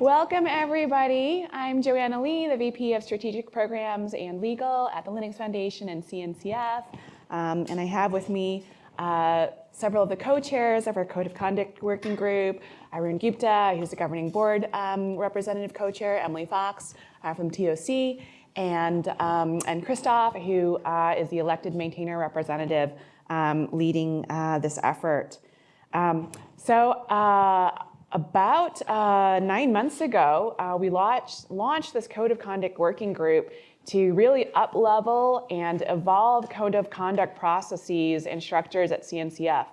Welcome everybody. I'm Joanna Lee, the VP of Strategic Programs and Legal at the Linux Foundation and CNCF. Um, and I have with me uh, several of the co-chairs of our Code of Conduct Working Group, Arun Gupta, who's the governing board um, representative co-chair, Emily Fox uh, from TOC, and, um, and Christoph, who uh, is the elected maintainer representative um, leading uh, this effort. Um, so uh, about uh, nine months ago, uh, we launched, launched this Code of Conduct Working Group to really up-level and evolve code of conduct processes and structures at CNCF.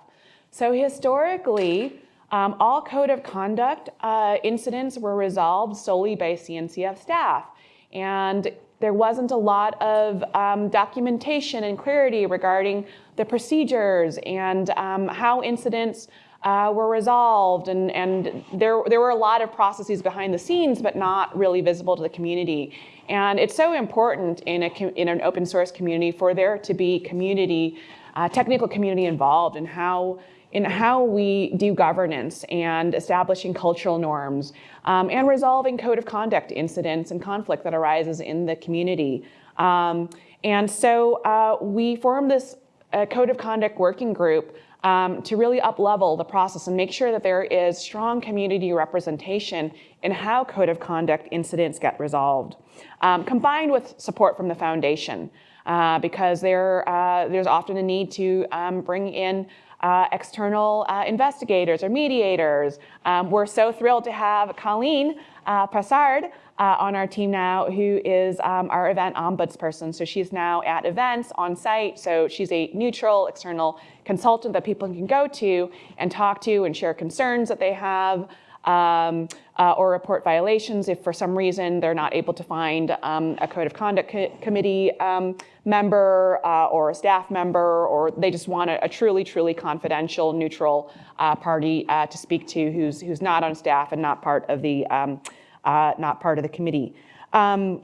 So historically, um, all code of conduct uh, incidents were resolved solely by CNCF staff. And there wasn't a lot of um, documentation and clarity regarding the procedures and um, how incidents uh, were resolved and, and there, there were a lot of processes behind the scenes but not really visible to the community. And it's so important in, a, in an open source community for there to be community, uh, technical community involved in how in how we do governance and establishing cultural norms um, and resolving code of conduct incidents and conflict that arises in the community. Um, and so uh, we formed this uh, code of conduct working group um, to really up-level the process and make sure that there is strong community representation in how code of conduct incidents get resolved, um, combined with support from the foundation. Uh, because there, uh, there's often a need to um, bring in uh, external uh, investigators or mediators. Um, we're so thrilled to have Colleen uh, Passard uh, on our team now, who is um, our event ombudsperson. So she's now at events on site. So she's a neutral external consultant that people can go to and talk to and share concerns that they have um, uh, or report violations if for some reason they're not able to find um, a code of conduct co committee um, member uh, or a staff member, or they just want a, a truly, truly confidential, neutral uh, party uh, to speak to who's, who's not on staff and not part of the, um, uh, not part of the committee. Um,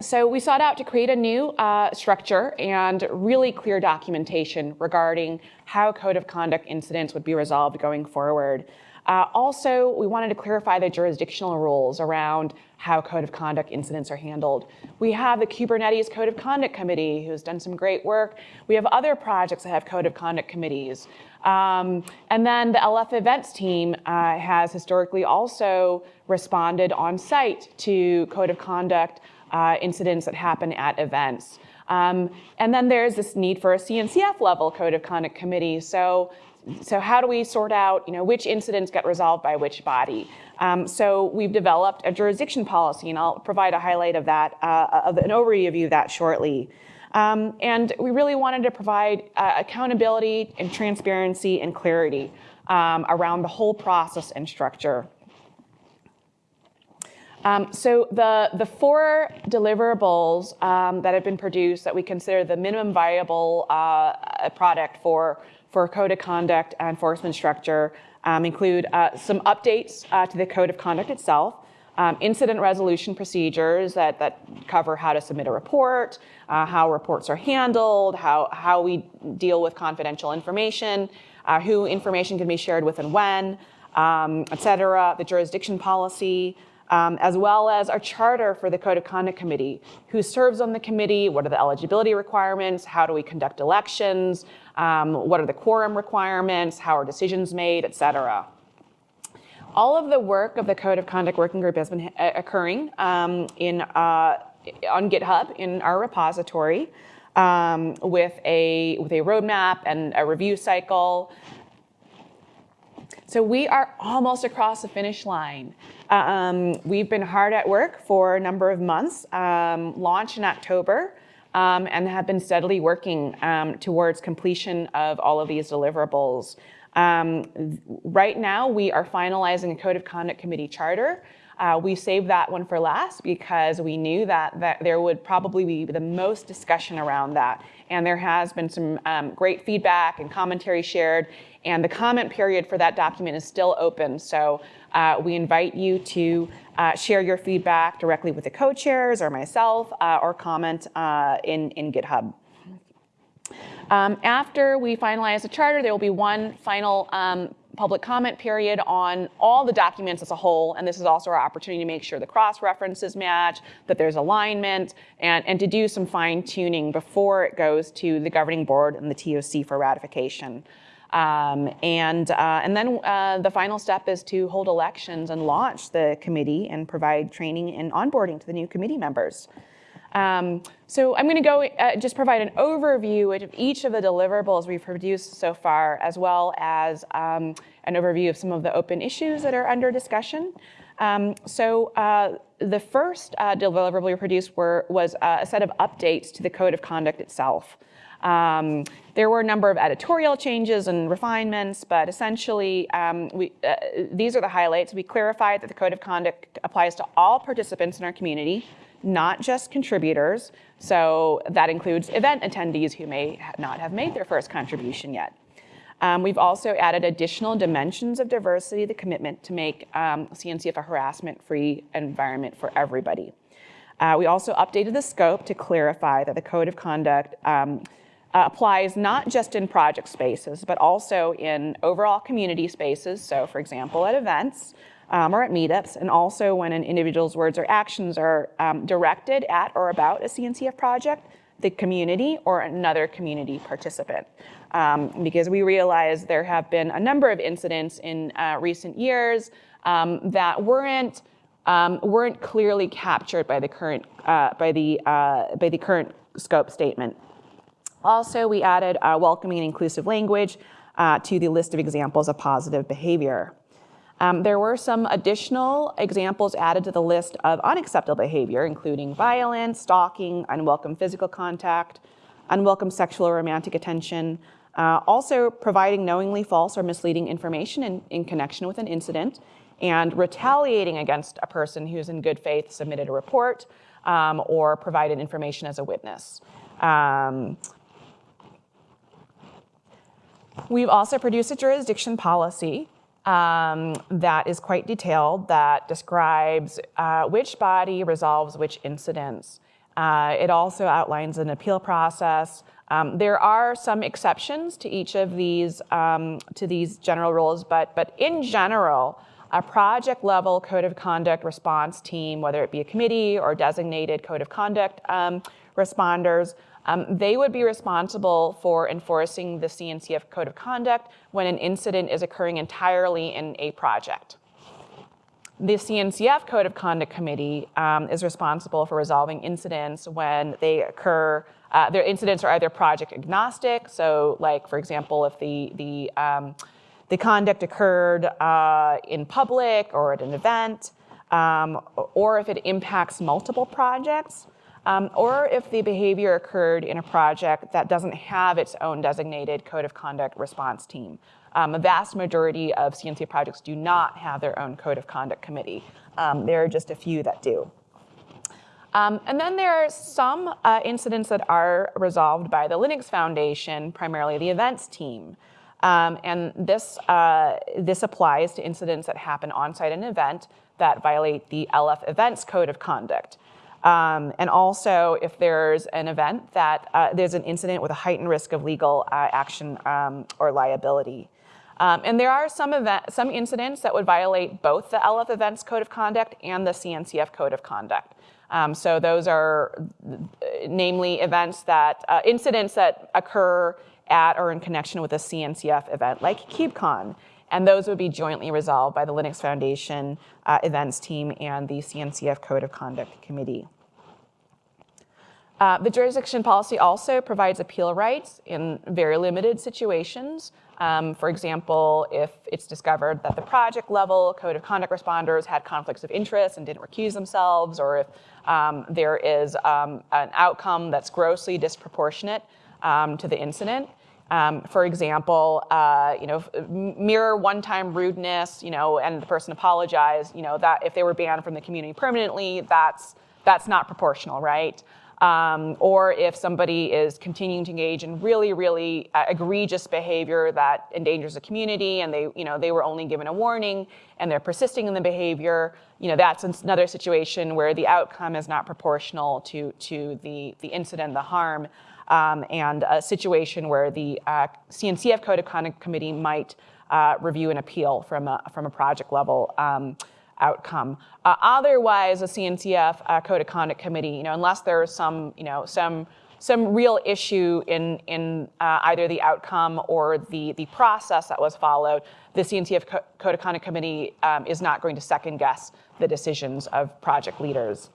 so we sought out to create a new uh, structure and really clear documentation regarding how code of conduct incidents would be resolved going forward. Uh, also, we wanted to clarify the jurisdictional rules around how code of conduct incidents are handled. We have the Kubernetes Code of Conduct Committee who's done some great work. We have other projects that have code of conduct committees. Um, and then the LF events team uh, has historically also responded on site to code of conduct uh, incidents that happen at events. Um, and then there's this need for a CNCF level code of conduct committee. So so how do we sort out you know, which incidents get resolved by which body? Um, so we've developed a jurisdiction policy, and I'll provide a highlight of that, uh, of an overview of that shortly. Um, and we really wanted to provide uh, accountability and transparency and clarity um, around the whole process and structure. Um, so the, the four deliverables um, that have been produced that we consider the minimum viable uh, product for for code of conduct enforcement structure um, include uh, some updates uh, to the code of conduct itself, um, incident resolution procedures that, that cover how to submit a report, uh, how reports are handled, how, how we deal with confidential information, uh, who information can be shared with and when, um, et cetera, the jurisdiction policy, um, as well as our charter for the Code of Conduct Committee. Who serves on the committee? What are the eligibility requirements? How do we conduct elections? Um, what are the quorum requirements? How are decisions made, et cetera? All of the work of the Code of Conduct Working Group has been occurring um, in, uh, on GitHub in our repository um, with, a, with a roadmap and a review cycle. So we are almost across the finish line. Um, we've been hard at work for a number of months, um, launched in October, um, and have been steadily working um, towards completion of all of these deliverables. Um, right now, we are finalizing a Code of Conduct Committee charter. Uh, we saved that one for last because we knew that, that there would probably be the most discussion around that. And there has been some um, great feedback and commentary shared and the comment period for that document is still open. So uh, we invite you to uh, share your feedback directly with the co-chairs or myself uh, or comment uh, in, in GitHub. Um, after we finalize the charter, there will be one final um, public comment period on all the documents as a whole, and this is also our opportunity to make sure the cross-references match, that there's alignment, and, and to do some fine tuning before it goes to the governing board and the TOC for ratification. Um, and, uh, and then uh, the final step is to hold elections and launch the committee and provide training and onboarding to the new committee members. Um, so I'm going to go uh, just provide an overview of each of the deliverables we've produced so far, as well as um, an overview of some of the open issues that are under discussion. Um, so uh, the first uh, deliverable we produced were, was uh, a set of updates to the code of conduct itself. Um, there were a number of editorial changes and refinements, but essentially um, we, uh, these are the highlights. We clarified that the code of conduct applies to all participants in our community, not just contributors. So that includes event attendees who may not have made their first contribution yet. Um, we've also added additional dimensions of diversity, the commitment to make um, CNCF a harassment-free environment for everybody. Uh, we also updated the scope to clarify that the code of conduct um, uh, applies not just in project spaces, but also in overall community spaces. So for example, at events, um, or at meetups, and also when an individual's words or actions are um, directed at or about a CNCF project, the community or another community participant. Um, because we realize there have been a number of incidents in uh, recent years um, that weren't um, weren't clearly captured by the current uh, by the uh, by the current scope statement. Also, we added welcoming and inclusive language uh, to the list of examples of positive behavior. Um, there were some additional examples added to the list of unacceptable behavior, including violence, stalking, unwelcome physical contact, unwelcome sexual or romantic attention, uh, also providing knowingly false or misleading information in, in connection with an incident, and retaliating against a person who's in good faith submitted a report um, or provided information as a witness. Um, we've also produced a jurisdiction policy um, that is quite detailed that describes uh, which body resolves which incidents. Uh, it also outlines an appeal process. Um, there are some exceptions to each of these, um, to these general rules, but, but in general, a project level code of conduct response team, whether it be a committee or designated code of conduct um, responders, um, they would be responsible for enforcing the CNCF code of conduct when an incident is occurring entirely in a project. The CNCF Code of Conduct Committee um, is responsible for resolving incidents when they occur, uh, their incidents are either project agnostic, so like for example, if the, the, um, the conduct occurred uh, in public or at an event, um, or if it impacts multiple projects, um, or if the behavior occurred in a project that doesn't have its own designated code of conduct response team. Um, a vast majority of CNC projects do not have their own code of conduct committee. Um, there are just a few that do. Um, and then there are some uh, incidents that are resolved by the Linux Foundation, primarily the events team. Um, and this, uh, this applies to incidents that happen on-site an event that violate the LF events code of conduct. Um, and also if there's an event that uh, there's an incident with a heightened risk of legal uh, action um, or liability. Um, and there are some, event, some incidents that would violate both the LF Events Code of Conduct and the CNCF Code of Conduct. Um, so those are uh, namely events that, uh, incidents that occur at or in connection with a CNCF event like KubeCon. And those would be jointly resolved by the Linux Foundation uh, events team and the CNCF Code of Conduct Committee. Uh, the jurisdiction policy also provides appeal rights in very limited situations. Um, for example, if it's discovered that the project level code of conduct responders had conflicts of interest and didn't recuse themselves, or if um, there is um, an outcome that's grossly disproportionate um, to the incident, um, for example, uh, you know, mirror one-time rudeness, you know, and the person apologized, you know, that if they were banned from the community permanently, that's, that's not proportional, right? Um, or if somebody is continuing to engage in really, really uh, egregious behavior that endangers the community and they, you know, they were only given a warning and they're persisting in the behavior, you know, that's another situation where the outcome is not proportional to, to the, the incident, the harm. Um, and a situation where the uh, CNCF Code of Conduct Committee might uh, review an appeal from a, from a project level um, outcome. Uh, otherwise, a CNCF uh, Code of Conduct Committee, you know, unless there is some, you know, some some real issue in, in uh, either the outcome or the, the process that was followed, the CNCF Co Code of Conduct Committee um, is not going to second guess the decisions of project leaders.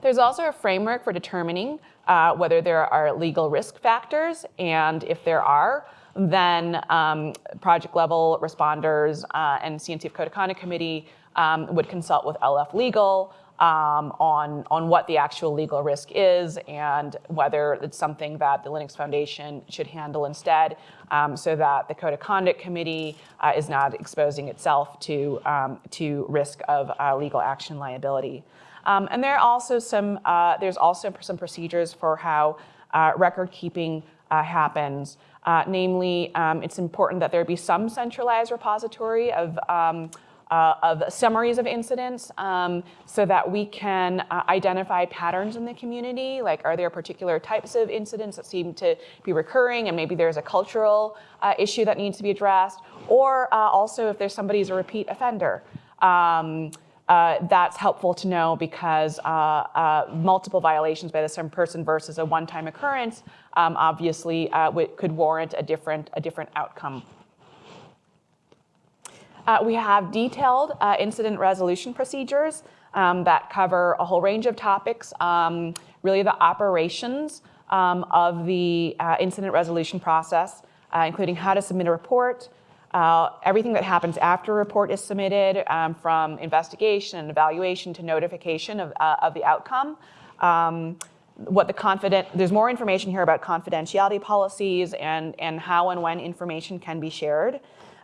There's also a framework for determining uh, whether there are legal risk factors, and if there are, then um, project level responders uh, and CNCF Conduct Committee um, would consult with LF Legal um, on, on what the actual legal risk is and whether it's something that the Linux Foundation should handle instead um, so that the Code of Conduct Committee uh, is not exposing itself to, um, to risk of uh, legal action liability. Um, and there are also some, uh, there's also some procedures for how uh, record keeping uh, happens. Uh, namely, um, it's important that there be some centralized repository of um, uh, of summaries of incidents um, so that we can uh, identify patterns in the community, like are there particular types of incidents that seem to be recurring and maybe there's a cultural uh, issue that needs to be addressed, or uh, also if there's somebody who's a repeat offender. Um, uh, that's helpful to know because uh, multiple violations by the same person versus a one-time occurrence um, obviously could warrant a different, a different outcome uh, we have detailed uh, incident resolution procedures um, that cover a whole range of topics, um, really the operations um, of the uh, incident resolution process, uh, including how to submit a report, uh, everything that happens after a report is submitted, um, from investigation and evaluation to notification of, uh, of the outcome. Um, what the confident, there's more information here about confidentiality policies and, and how and when information can be shared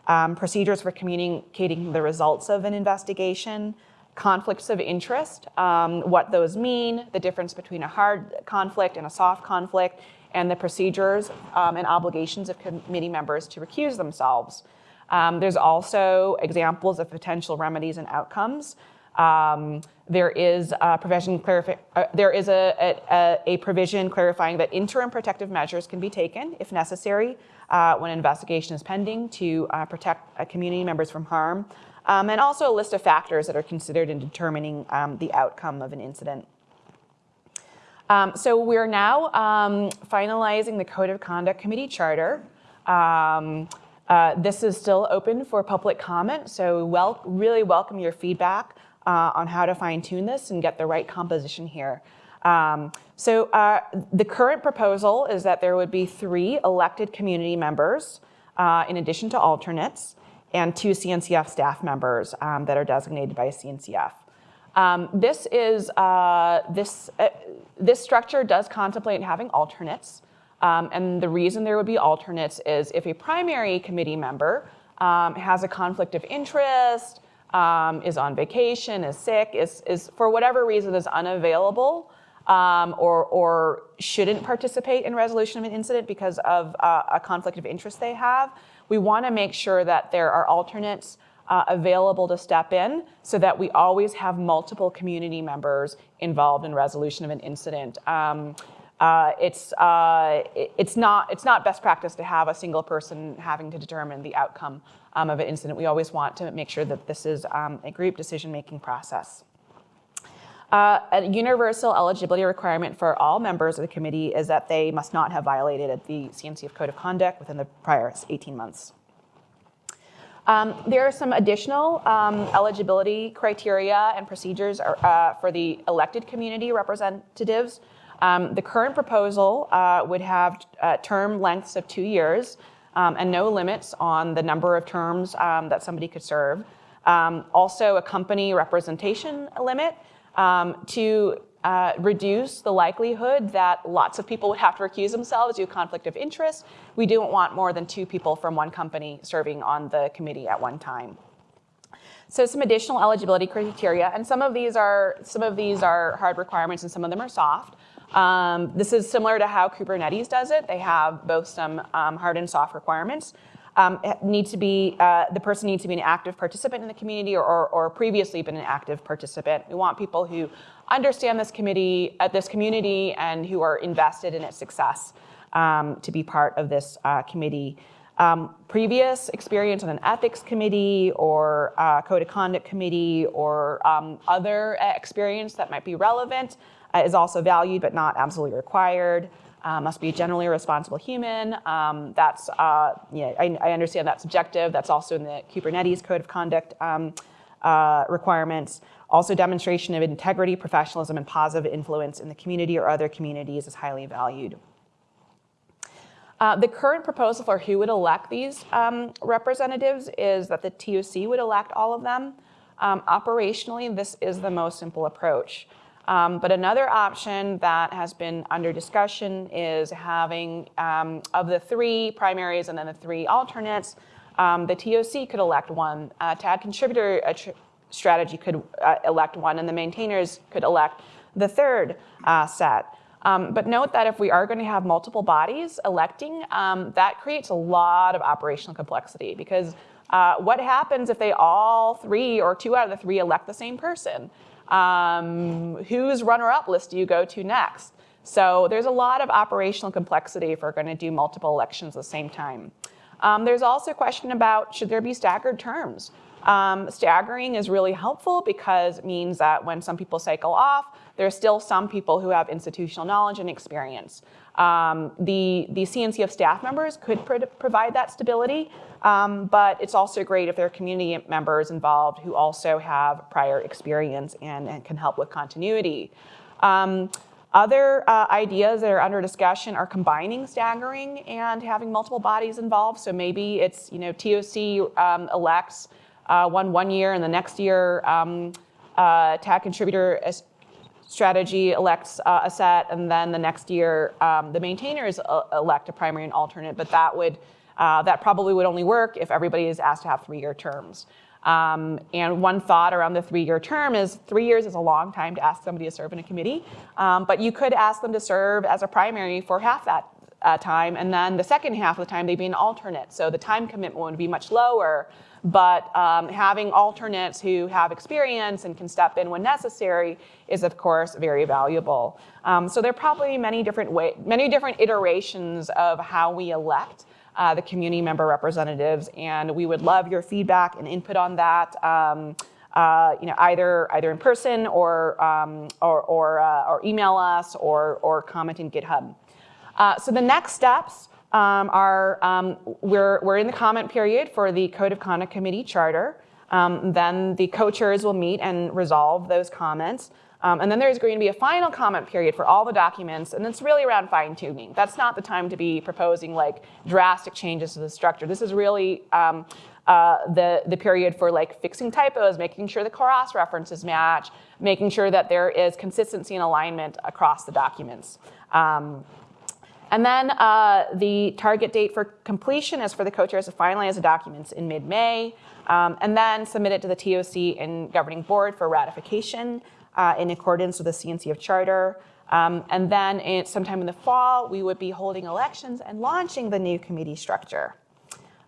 um, procedures for communicating the results of an investigation, conflicts of interest, um, what those mean, the difference between a hard conflict and a soft conflict, and the procedures um, and obligations of committee members to recuse themselves. Um, there's also examples of potential remedies and outcomes. Um, there is a provision uh, there is a, a, a, provision clarifying that interim protective measures can be taken if necessary uh, when an investigation is pending to uh, protect uh, community members from harm, um, and also a list of factors that are considered in determining um, the outcome of an incident. Um, so we're now um, finalizing the Code of Conduct Committee Charter. Um, uh, this is still open for public comment, so wel really welcome your feedback uh, on how to fine tune this and get the right composition here. Um, so uh, the current proposal is that there would be three elected community members uh, in addition to alternates and two CNCF staff members um, that are designated by CNCF. Um, this is uh, this uh, this structure does contemplate having alternates, um, and the reason there would be alternates is if a primary committee member um, has a conflict of interest, um, is on vacation, is sick, is, is for whatever reason is unavailable, um, or, or shouldn't participate in resolution of an incident because of uh, a conflict of interest they have, we want to make sure that there are alternates uh, available to step in so that we always have multiple community members involved in resolution of an incident. Um, uh, it's, uh, it's, not, it's not best practice to have a single person having to determine the outcome um, of an incident. We always want to make sure that this is um, a group decision-making process. Uh, a universal eligibility requirement for all members of the committee is that they must not have violated the CNCF Code of Conduct within the prior 18 months. Um, there are some additional um, eligibility criteria and procedures uh, for the elected community representatives. Um, the current proposal uh, would have uh, term lengths of two years um, and no limits on the number of terms um, that somebody could serve. Um, also a company representation limit um, to uh, reduce the likelihood that lots of people would have to recuse themselves due to conflict of interest. We don't want more than two people from one company serving on the committee at one time. So some additional eligibility criteria, and some of these are some of these are hard requirements and some of them are soft. Um, this is similar to how Kubernetes does it. They have both some um, hard and soft requirements. Um, need to be, uh, the person needs to be an active participant in the community or, or, or, previously been an active participant. We want people who understand this committee, uh, this community and who are invested in its success um, to be part of this uh, committee. Um, previous experience on an ethics committee or uh, code of conduct committee or um, other uh, experience that might be relevant uh, is also valued but not absolutely required. Uh, must be a generally responsible human. Um, that's, uh, yeah, I, I, understand that's subjective. That's also in the Kubernetes code of conduct um, uh, requirements. Also demonstration of integrity, professionalism, and positive influence in the community or other communities is highly valued. Uh, the current proposal for who would elect these um, representatives is that the TOC would elect all of them. Um, operationally, this is the most simple approach. Um, but another option that has been under discussion is having, um, of the three primaries and then the three alternates, um, the TOC could elect one, uh, TAG contributor strategy could uh, elect one, and the maintainers could elect the third uh, set. Um, but note that if we are going to have multiple bodies electing, um, that creates a lot of operational complexity because uh, what happens if they all three or two out of the three elect the same person? Um, whose runner-up list do you go to next? So there's a lot of operational complexity if we're going to do multiple elections at the same time. Um, there's also a question about should there be staggered terms? Um, staggering is really helpful because it means that when some people cycle off, there are still some people who have institutional knowledge and experience. Um, the, the CNCF staff members could pro provide that stability, um, but it's also great if there are community members involved who also have prior experience and, and can help with continuity. Um, other uh, ideas that are under discussion are combining staggering and having multiple bodies involved. So maybe it's, you know, TOC um, elects uh, one one year and the next year um, uh, TAG contributor strategy elects uh, a set and then the next year um, the maintainers uh, elect a primary and alternate, but that would uh, that probably would only work if everybody is asked to have three-year terms. Um, and one thought around the three-year term is three years is a long time to ask somebody to serve in a committee, um, but you could ask them to serve as a primary for half that uh, time, and then the second half of the time they'd be an alternate. So the time commitment would be much lower, but um, having alternates who have experience and can step in when necessary is, of course, very valuable. Um, so there are probably many different way, many different iterations of how we elect uh, the community member representatives, and we would love your feedback and input on that. Um, uh, you know, either either in person or um, or or, uh, or, email us or or comment in GitHub. Uh, so the next steps um, are, um, we're, we're in the comment period for the Code of Conduct Committee charter. Um, then the co-chairs will meet and resolve those comments. Um, and then there's going to be a final comment period for all the documents, and it's really around fine tuning. That's not the time to be proposing like drastic changes to the structure. This is really um, uh, the, the period for like fixing typos, making sure the cross references match, making sure that there is consistency and alignment across the documents. Um, and then uh, the target date for completion is for the co-chairs to finalize the documents in mid-May, um, and then submit it to the TOC and governing board for ratification uh, in accordance with the CNCF charter. Um, and then in, sometime in the fall, we would be holding elections and launching the new committee structure.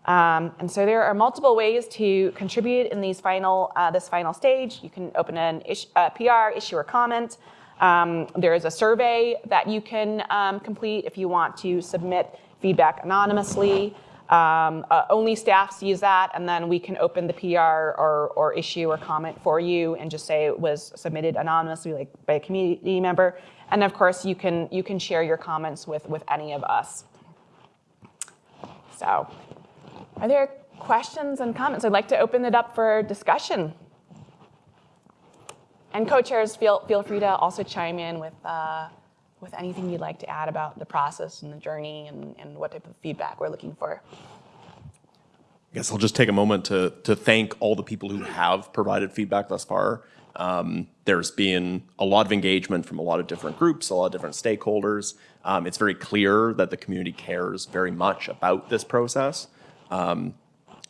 Um, and so there are multiple ways to contribute in these final, uh, this final stage. You can open an uh, PR, issue a comment, um, there is a survey that you can um, complete if you want to submit feedback anonymously. Um, uh, only staff sees that, and then we can open the PR or, or issue or comment for you and just say it was submitted anonymously like by a community member. And of course, you can, you can share your comments with, with any of us. So are there questions and comments? I'd like to open it up for discussion. And co-chairs, feel, feel free to also chime in with, uh, with anything you'd like to add about the process and the journey and, and what type of feedback we're looking for. I guess I'll just take a moment to, to thank all the people who have provided feedback thus far. Um, there's been a lot of engagement from a lot of different groups, a lot of different stakeholders. Um, it's very clear that the community cares very much about this process. Um,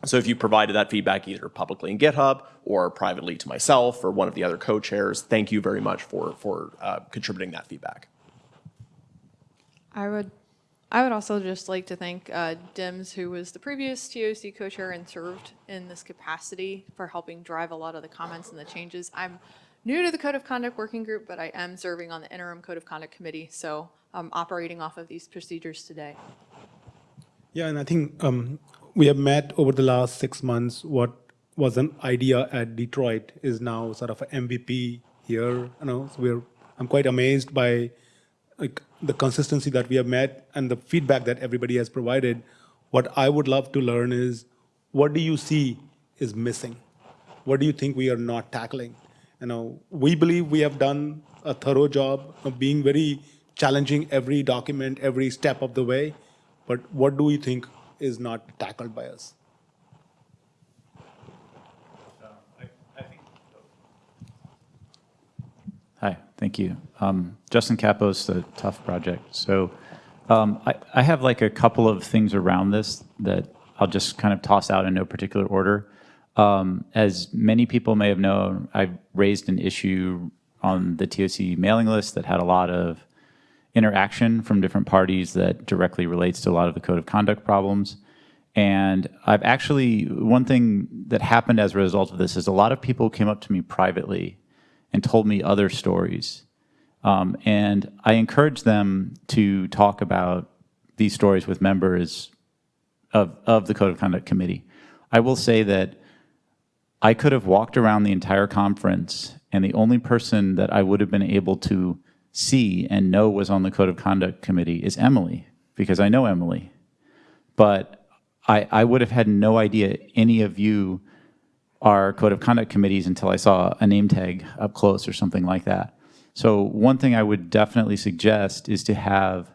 so if you provided that feedback either publicly in GitHub or privately to myself or one of the other co-chairs, thank you very much for, for uh, contributing that feedback. I would I would also just like to thank uh, Dims, who was the previous TOC co-chair and served in this capacity for helping drive a lot of the comments and the changes. I'm new to the Code of Conduct Working Group, but I am serving on the interim Code of Conduct Committee, so I'm operating off of these procedures today. Yeah, and I think um, we have met over the last six months. What was an idea at Detroit is now sort of an MVP here. You know, so we're I'm quite amazed by like the consistency that we have met and the feedback that everybody has provided. What I would love to learn is what do you see is missing? What do you think we are not tackling? You know, we believe we have done a thorough job of being very challenging every document, every step of the way. But what do you think is not tackled by us? Hi, thank you. Um, Justin Cappos, the TUF Project. So um, I, I have like a couple of things around this that I'll just kind of toss out in no particular order. Um, as many people may have known, I raised an issue on the TOC mailing list that had a lot of interaction from different parties that directly relates to a lot of the code of conduct problems. And I've actually, one thing that happened as a result of this is a lot of people came up to me privately and told me other stories. Um, and I encouraged them to talk about these stories with members of, of the Code of Conduct Committee. I will say that I could have walked around the entire conference and the only person that I would have been able to see and know was on the Code of Conduct Committee is Emily, because I know Emily. But I, I would have had no idea any of you are Code of Conduct committees until I saw a name tag up close or something like that. So one thing I would definitely suggest is to have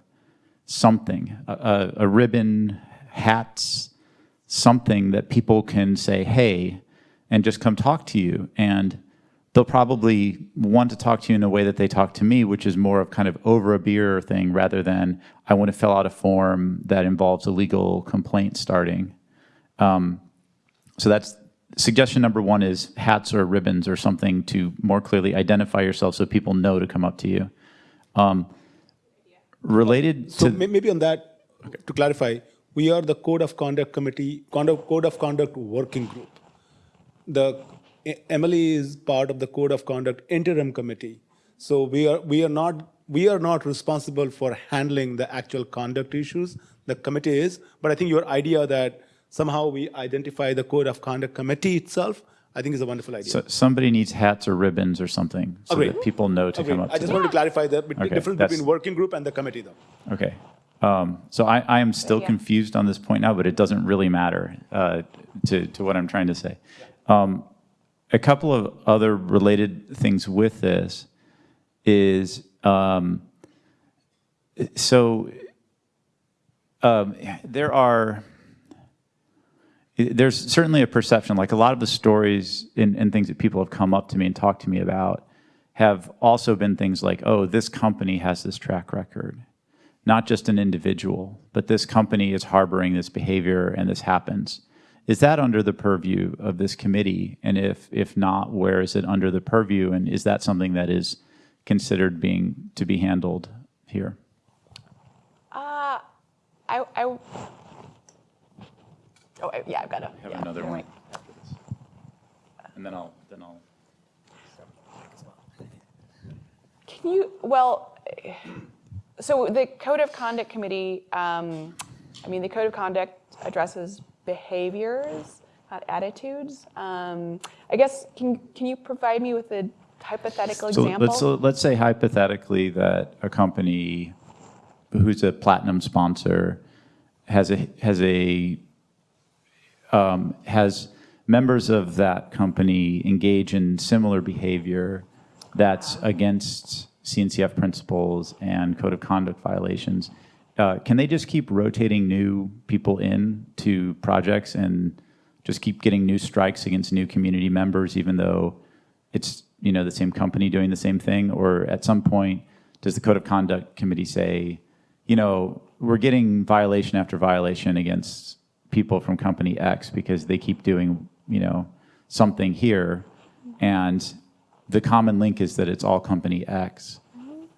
something, a, a, a ribbon, hats, something that people can say, hey, and just come talk to you. And they'll probably want to talk to you in a way that they talk to me, which is more of kind of over a beer thing rather than I want to fill out a form that involves a legal complaint starting. Um, so that's suggestion number one is hats or ribbons or something to more clearly identify yourself so people know to come up to you. Um, related So to may- maybe on that, to clarify, we are the Code of Conduct Committee, Code of Conduct Working Group. The, Emily is part of the Code of Conduct Interim Committee. So we are, we are not, we are not responsible for handling the actual conduct issues. The committee is, but I think your idea that somehow we identify the Code of Conduct Committee itself, I think is a wonderful idea. so somebody needs hats or ribbons or something so Agreed. that people know to Agreed. come up I to just them. wanted to clarify the the Okay, difference that's- between working group and the committee though. Okay. Um, so I, I am still Yeah. confused on this point now, but it doesn't really matter uh, to, to what I'm trying to say. Um, a couple of other related things with this is um, so um, there are there's certainly a perception like a lot of the stories and, and things that people have come up to me and talked to me about have also been things like oh this company has this track record. Not just an individual but this company is harboring this behavior and this happens is that under the purview of this committee and if if not where is it under the purview and is that something that is considered being to be handled here Uh, I, I, oh, I- yeah, I've got a. yeah, another one right. after this and then i'll then i'll Can you, well, so the Code of Conduct Committee, um, I mean, the Code of Conduct addresses behaviors, not attitudes. Um, I guess, can, can you provide me with a hypothetical So example? let's, so let's say hypothetically that a company who's a platinum sponsor has a, has a, um, has members of that company engage in similar behavior that's against CNCF principles and code of conduct violations. Uh, can they just keep rotating new people in to projects and just keep getting new strikes against new community members, even though it's you know the same company doing the same thing? Or at some point, does the code of conduct committee say, you know, we're getting violation after violation against people from company X because they keep doing you know something here, and the common link is that it's all company X,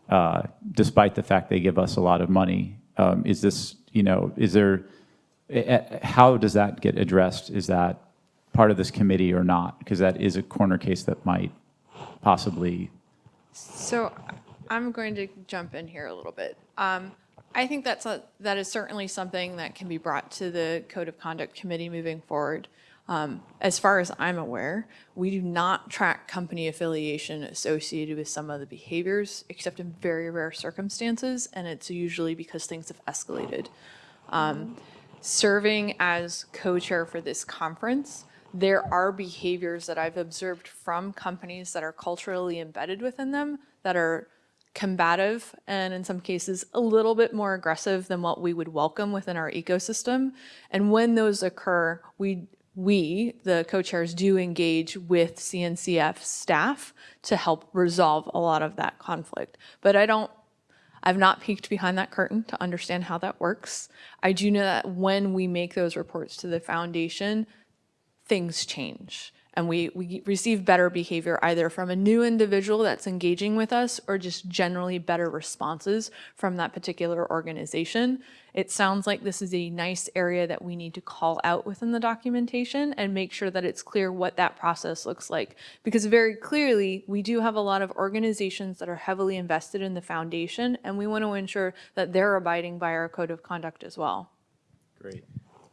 uh, despite the fact they give us a lot of money Um, Is this, you know, is there, eh, eh, how does that get addressed? Is that part of this committee or not? Because that is a corner case that might possibly, So I'm going to jump in here a little bit. Um, I think that's a, that is certainly something that can be brought to the Code of Conduct Committee moving forward. Um, as far as I'm aware, we do not track company affiliation associated with some of the behaviors, except in very rare circumstances, and it's usually because things have escalated. Um, serving as co-chair for this conference, there are behaviors that I've observed from companies that are culturally embedded within them that are combative and in some cases a little bit more aggressive than what we would welcome within our ecosystem. And when those occur, we we, the co-chairs, do engage with CNCF staff to help resolve a lot of that conflict. But I don't I've not peeked behind that curtain to understand how that works. I do know that when we make those reports to the foundation, things change. And we, we receive better behavior either from a new individual that's engaging with us or just generally better responses from that particular organization. It sounds like this is a nice area that we need to call out within the documentation and make sure that it's clear what that process looks like. Because very clearly, we do have a lot of organizations that are heavily invested in the foundation, and we want to ensure that they're abiding by our code of conduct as well. Great.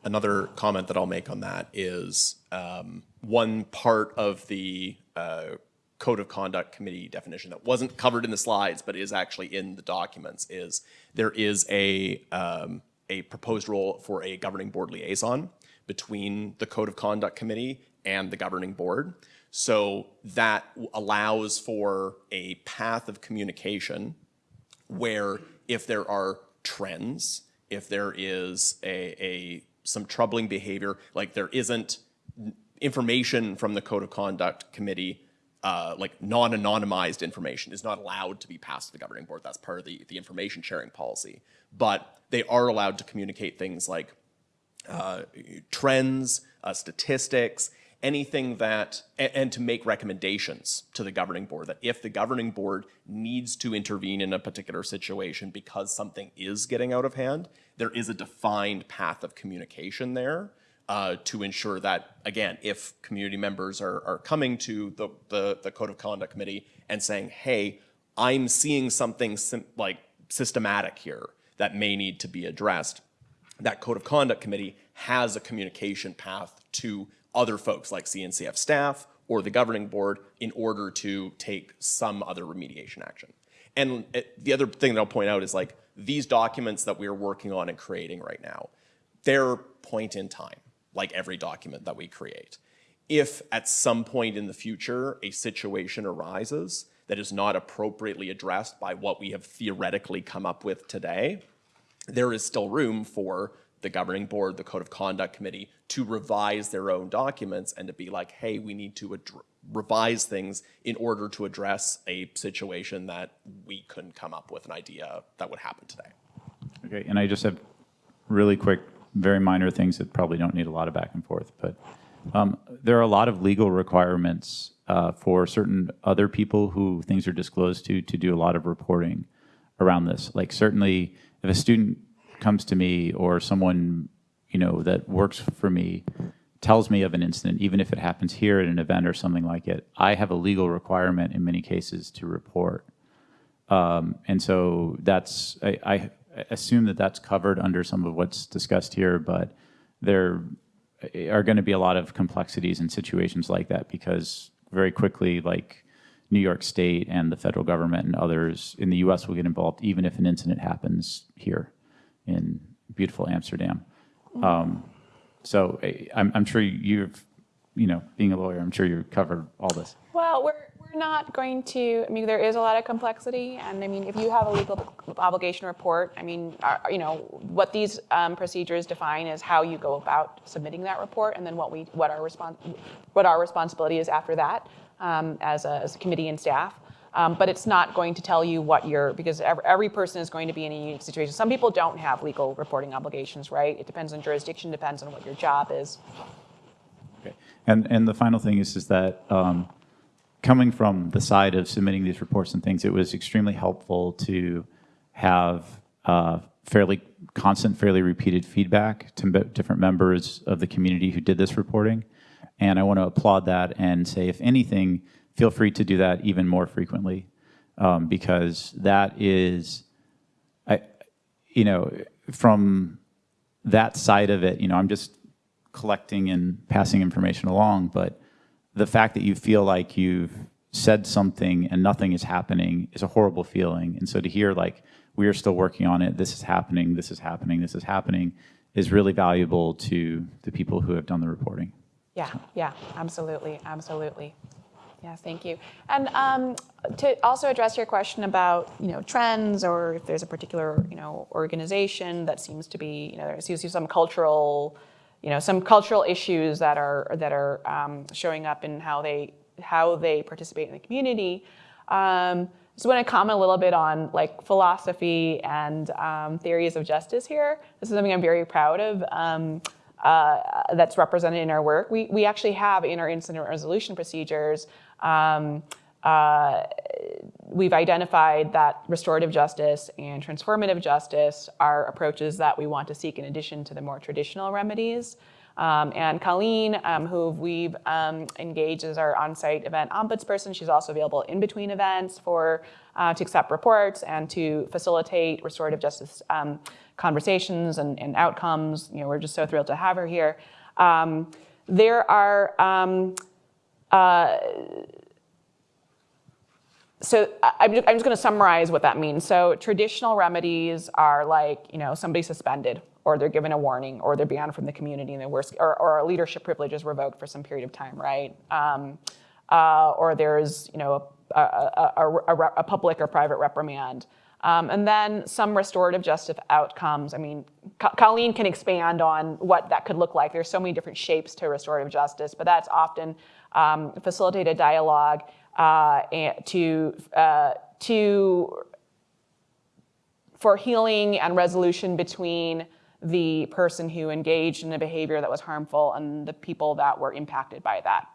Another comment that I'll make on that is um, one part of the uh, Code of Conduct Committee definition that wasn't covered in the slides, but is actually in the documents, is there is a, um, a proposed role for a governing board liaison between the Code of Conduct Committee and the governing board. So that allows for a path of communication where if there are trends, if there is a, a some troubling behavior, like there isn't information from the Code of Conduct Committee, uh, like non-anonymized information is not allowed to be passed to the governing board. That's part of the, the information sharing policy. But they are allowed to communicate things like uh, trends, uh, statistics, anything that, and, and, to make recommendations to the governing board that if the governing board needs to intervene in a particular situation because something is getting out of hand, there is a defined path of communication there uh, to ensure that, again, if community members are, are coming to the, the, the Code of Conduct Committee and saying, hey, I'm seeing something like systematic here that may need to be addressed, that Code of Conduct Committee has a communication path to other folks like CNCF staff or the governing board in order to take some other remediation action. And it, the other thing that I'll point out is like these documents that we're working on and creating right now, they're point in time, like every document that we create. If at some point in the future a situation arises that is not appropriately addressed by what we have theoretically come up with today, there is still room for the governing board, the code of conduct committee to revise their own documents and to be like, hey, we need to revise things in order to address a situation that we couldn't come up with an idea that would happen today. Okay, and I just have really quick, very minor things that probably don't need a lot of back and forth, but um, there are a lot of legal requirements uh, for certain other people who things are disclosed to to do a lot of reporting around this. Like certainly, if a student comes to me or someone you know that works for me tells me of an incident, even if it happens here at an event or something like it, I have a legal requirement in many cases to report. Um, and so that's, I, I, assume that that's covered under some of what's discussed here, but there are going to be a lot of complexities in situations like that because very quickly, like New York State and the federal government and others in the US will get involved even if an incident happens here in beautiful Amsterdam. Um, so I'm, I'm sure you've, you know, being a lawyer, I'm sure you've covered all this. Well, we're not going to, I mean, there is a lot of complexity, and I mean, if you have a legal obligation report, I mean, you know, what these um, procedures define is how you go about submitting that report, and then what we, what our respons, what our responsibility is after that um, as, a, as a committee and staff. Um, but it's not going to tell you what you're, because every, every, person is going to be in a unique situation. Some people don't have legal reporting obligations, right? It depends on jurisdiction, depends on what your job is. Okay. And, and the final thing is, is that um, coming from the side of submitting these reports and things, it was extremely helpful to have uh, fairly constant, fairly repeated feedback to different members of the community who did this reporting. And I want to applaud that and say, if anything, feel free to do that even more frequently, um, because that is, I, you know, from that side of it, you know, I'm just collecting and passing information along, but the fact that you feel like you've said something and nothing is happening is a horrible feeling. And so to hear like, we are still working on it, this is happening, this is happening, this is happening, is really valuable to the people who have done the reporting. Yeah, yeah, absolutely, absolutely. Yes, thank you. And um, to also address your question about, you know, trends or if there's a particular, you know, organization that seems to be, you know, there seems to be some cultural, you know, some cultural issues that are that are um, showing up in how they how they participate in the community. Um, just want to comment a little bit on like philosophy and um, theories of justice here. This is something I'm very proud of. Um, uh, that's represented in our work. We, we actually have in our incident resolution procedures, um, uh, we've identified that restorative justice and transformative justice are approaches that we want to seek in addition to the more traditional remedies. Um, and Colleen, um, who we've um, engaged as our on-site event ombudsperson, she's also available in between events for uh, to accept reports and to facilitate restorative justice um, conversations and, and, outcomes. You know, we're just so thrilled to have her here. Um, there are um, uh, so I'm just, going to summarize what that means. So traditional remedies are like, you know, somebody suspended or they're given a warning or they're banned from the community and the worst, or, leadership privilege is revoked for some period of time, right? Um, uh, or there's, you know, a, a, a, a public or private reprimand. Um, and then some restorative justice outcomes. I mean, Colleen can expand on what that could look like. There's so many different shapes to restorative justice, but that's often um, facilitated dialogue to, uh, to, for healing and resolution between the person who engaged in a behavior that was harmful and the people that were impacted by that.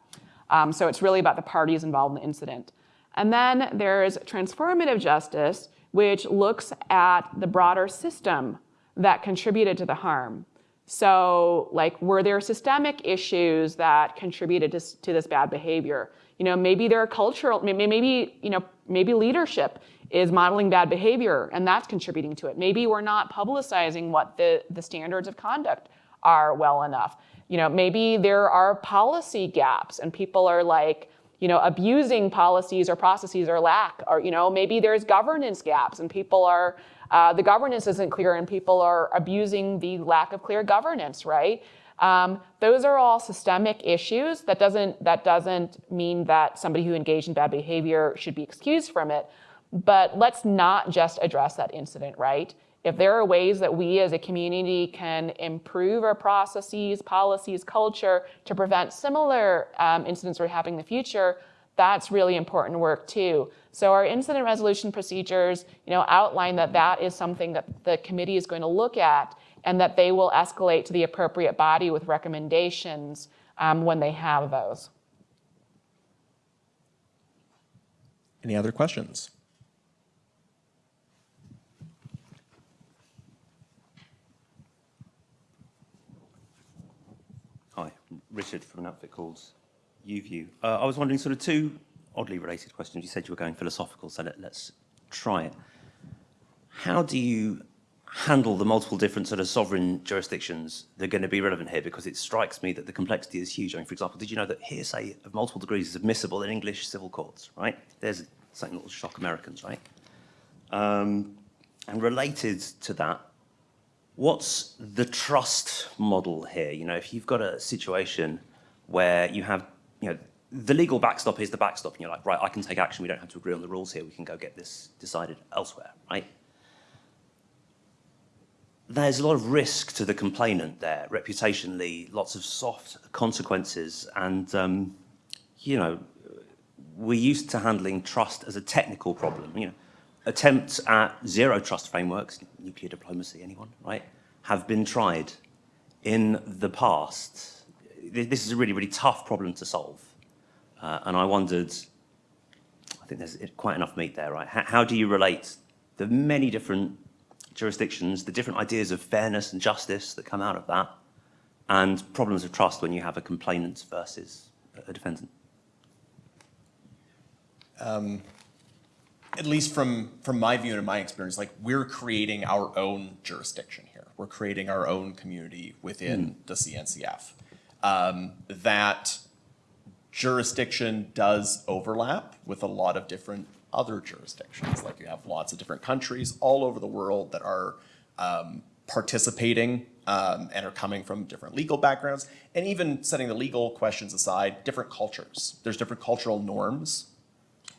Um, so it's really about the parties involved in the incident. And then there's transformative justice, which looks at the broader system that contributed to the harm. So like, were there systemic issues that contributed to, to this bad behavior? You know, maybe there are cultural, maybe, you know, maybe leadership is modeling bad behavior and that's contributing to it. Maybe we're not publicizing what the, the standards of conduct are well enough. You know, maybe there are policy gaps and people are like, you know, abusing policies or processes or lack, or, you know, maybe there's governance gaps and people are, uh, the governance isn't clear and people are abusing the lack of clear governance, right? Um, those are all systemic issues. That doesn't, that doesn't mean that somebody who engaged in bad behavior should be excused from it, but let's not just address that incident, right? If there are ways that we as a community can improve our processes, policies, culture to prevent similar um, incidents from happening in the future, that's really important work too. So our incident resolution procedures, you know, outline that that is something that the committee is going to look at and that they will escalate to the appropriate body with recommendations um, when they have those. Any other questions? Hi, Richard from an outfit called UView. Uh, I was wondering sort of two oddly related questions. You said you were going philosophical, so let, let's try it. How do you handle the multiple different sort of sovereign jurisdictions that are going to be relevant here? Because it strikes me that the complexity is huge. I mean, for example, did you know that hearsay of multiple degrees is admissible in English civil courts, right? There's something that will shock Americans, right? Um, and related to that, what's the trust model here? You know, if you've got a situation where you have, you know, the legal backstop is the backstop, and you're like, right, I can take action. We don't have to agree on the rules here. We can go get this decided elsewhere, right? There's a lot of risk to the complainant there, reputationally, lots of soft consequences, and um, you know, we're used to handling trust as a technical problem. You know, attempts at zero trust frameworks, nuclear diplomacy, anyone, right, have been tried in the past. This is a really, really tough problem to solve. Uh, and I wondered, I think there's quite enough meat there, right? How, how do you relate the many different jurisdictions, the different ideas of fairness and justice that come out of that, and problems of trust when you have a complainant versus a defendant. at least from from my view and my experience, like we're creating our own jurisdiction here. We're creating our own community within the CNCF. Um, that jurisdiction does overlap with a lot of different other jurisdictions. Like you have lots of different countries all over the world that are um, participating um, and are coming from different legal backgrounds. And even setting the legal questions aside, different cultures. There's different cultural norms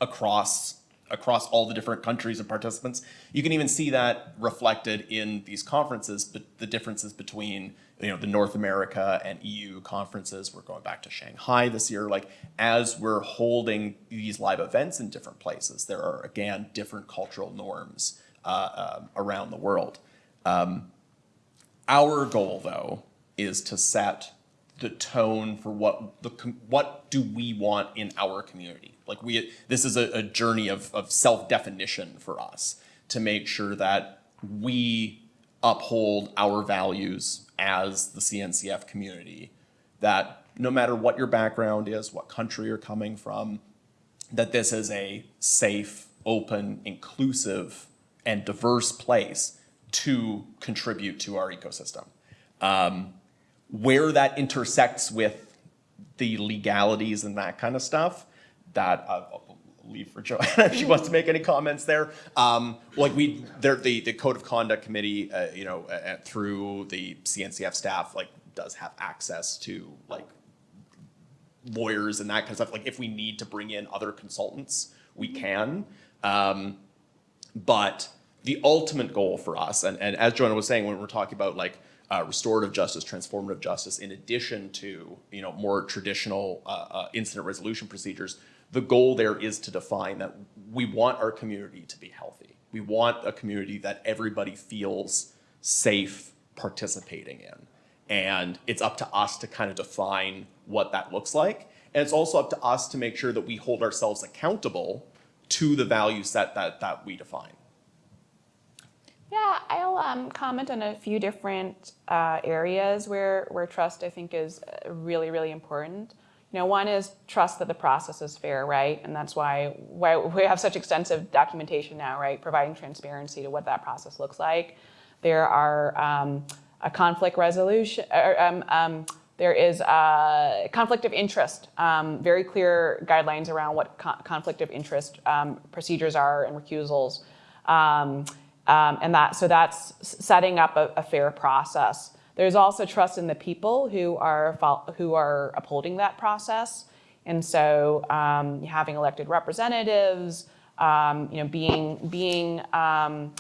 across across all the different countries and participants. You can even see that reflected in these conferences, but the differences between you know the North America and EU conferences. We're going back to Shanghai this year. Like as we're holding these live events in different places, there are again different cultural norms uh, um, around the world. Um, our goal, though, is to set the tone for what the what do we want in our community. Like we, this is a, a journey of of self definition for us to make sure that we uphold our values as the CNCF community. That no matter what your background is, what country you're coming from, that this is a safe, open, inclusive, and diverse place to contribute to our ecosystem. Um, where that intersects with the legalities and that kind of stuff, that uh, leave for Joanna if she wants to make any comments there. Um, like we, there, the the code of conduct committee, uh, you know, uh, through the CNCF staff, like does have access to like lawyers and that kind of stuff. Like if we need to bring in other consultants, we can. Um, but the ultimate goal for us, and, and as Joanna was saying, when we're talking about like uh, restorative justice, transformative justice, in addition to you know more traditional uh, uh, incident resolution procedures, the goal there is to define that we want our community to be healthy. We want a community that everybody feels safe participating in. And it's up to us to kind of define what that looks like. And it's also up to us to make sure that we hold ourselves accountable to the value set that, that we define. Yeah, I'll um, comment on a few different uh, areas where, where trust I think is uh, really, really important. You know, one is trust that the process is fair, right? And that's why, why we have such extensive documentation now, right? Providing transparency to what that process looks like. There are um, a conflict resolution, or, um, um, there is a conflict of interest, um, very clear guidelines around what co conflict of interest um, procedures are and recusals. Um, and that, so that's setting up a, a, fair process. There's also trust in the people who are, who are upholding that process. And so um, having elected representatives, um, you know, being, being, um,